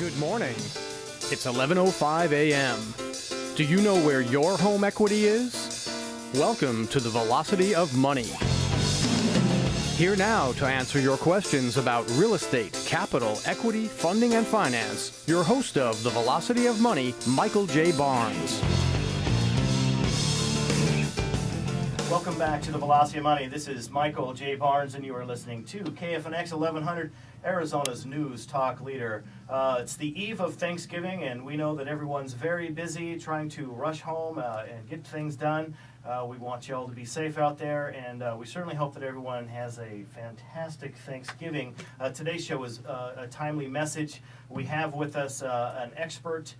Good morning. It's 11:05 a.m. Do you know where your home equity is? Welcome to the Velocity of Money. Here now to answer your questions about real estate, capital, equity, funding, and finance, your host of the Velocity of Money, Michael J. Barnes. Welcome back to the Velocity of Money. This is Michael J. Barnes, and you are listening to KFNX 1100, Arizona's news talk leader. Uh, it's the eve of Thanksgiving, and we know that everyone's very busy trying to rush home uh, and get things done. Uh, we want you all to be safe out there, and uh, we certainly hope that everyone has a fantastic Thanksgiving. Uh, today's show is uh, a timely message. We have with us an expert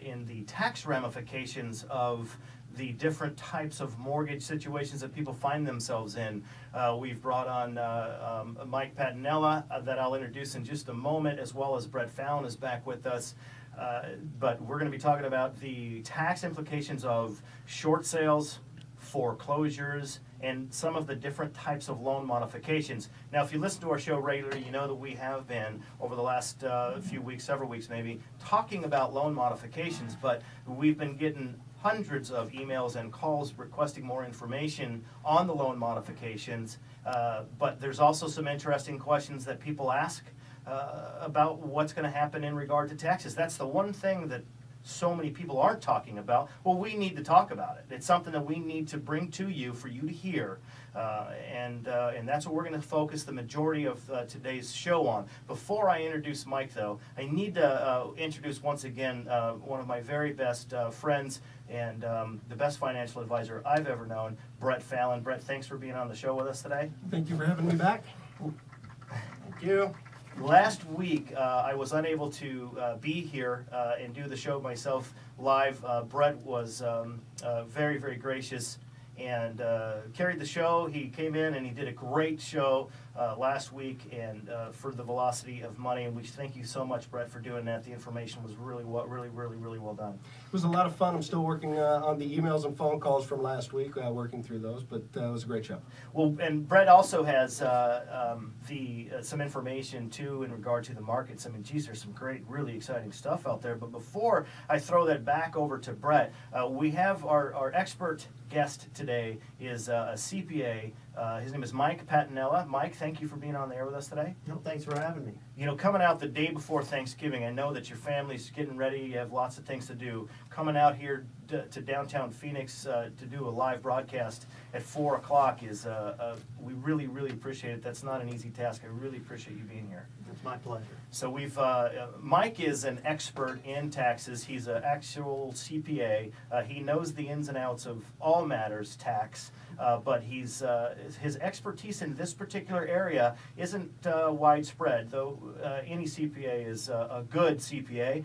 in the tax ramifications of the different types of mortgage situations that people find themselves in. Uh, we've brought on uh, um, Mike Patinella uh, that I'll introduce in just a moment, as well as Brett Fallon is back with us. Uh, but we're going to be talking about the tax implications of short sales, foreclosures, and some of the different types of loan modifications. Now, if you listen to our show regularly, you know that we have been, over the last uh, few weeks, several weeks maybe, talking about loan modifications, but we've been getting hundreds of emails and calls requesting more information on the loan modifications. Uh, but there's also some interesting questions that people ask uh, about what's going to happen in regard to taxes. That's the one thing that so many people aren't talking about. Well, we need to talk about it. It's something that we need to bring to you for you to hear. Uh, and, uh, and that's what we're going to focus the majority of uh, today's show on. Before I introduce Mike, though, I need to uh, introduce once again uh, one of my very best uh, friends and um, the best financial advisor I've ever known, Brett Fallon. Brett, thanks for being on the show with us today. Thank you for having me back. Thank you. Last week, uh, I was unable to uh, be here uh, and do the show myself live. Uh, Brett was um, uh, very, very gracious and uh, carried the show. He came in and he did a great show uh, last week and uh, for the velocity of money. And we thank you so much, Brett, for doing that. The information was really, well, really, really, really well done. It was a lot of fun. I'm still working uh, on the emails and phone calls from last week, uh, working through those, but uh, it was a great show. Well, and Brett also has um, the some information too in regard to the markets. I mean, geez, there's some great, really exciting stuff out there. But before I throw that back over to Brett, we have our, our expert guest today is uh, a CPA. Uh, his name is Mike Patinella. Mike, thank you for being on the air with us today. No, thanks for having me. You know, coming out the day before Thanksgiving, I know that your family's getting ready. You have lots of things to do. Coming out here to, to downtown Phoenix uh, to do a live broadcast at four o'clock is uh, uh, we really, really appreciate it. That's not an easy task. I really appreciate you being here. It's my pleasure. So we've uh, uh, Mike is an expert in taxes. He's an actual CPA. Uh, he knows the ins and outs of all matters tax. Uh, but he's uh, his expertise in this particular area isn't uh, widespread. Though any CPA is a good CPA,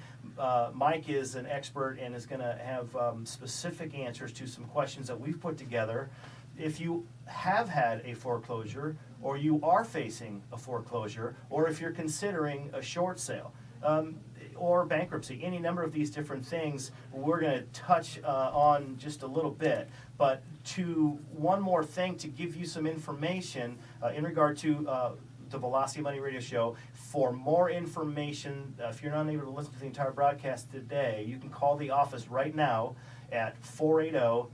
Mike is an expert and is going to have um, specific answers to some questions that we've put together. If you have had a foreclosure, or you are facing a foreclosure, or if you're considering a short sale. Um, or bankruptcy, any number of these different things we're going to touch uh, on just a little bit. But to one more thing to give you some information uh, in regard to uh, the Velocity Money Radio Show. For more information, uh, if you're not able to listen to the entire broadcast today, you can call the office right now at 480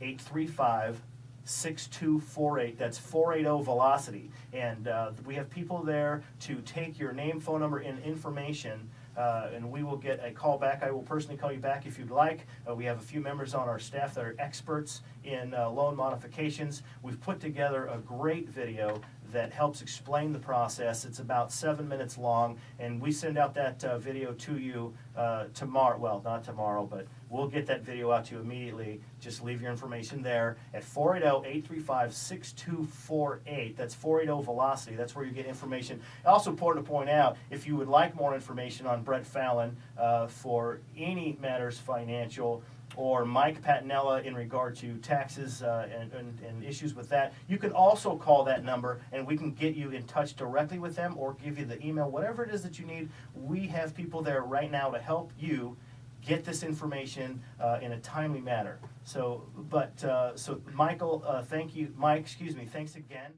835 6248. That's 480 Velocity. And uh, we have people there to take your name, phone number, and information uh, and we will get a call back. I will personally call you back if you'd like. Uh, we have a few members on our staff that are experts in uh, loan modifications. We've put together a great video that helps explain the process. It's about seven minutes long, and we send out that uh, video to you uh, tomorrow. Well, not tomorrow, but we'll get that video out to you immediately. Just leave your information there at 480-835-6248. That's 480 Velocity. That's where you get information. Also important to point out, if you would like more information on Brett Fallon uh, for any matters financial, or Mike Patinella in regard to taxes uh, and, and, and, issues with that. You can also call that number and we can get you in touch directly with them or give you the email, whatever it is that you need. We have people there right now to help you get this information uh, in a timely manner. So, but, uh, so Michael, uh, thank you, Mike, excuse me, thanks again.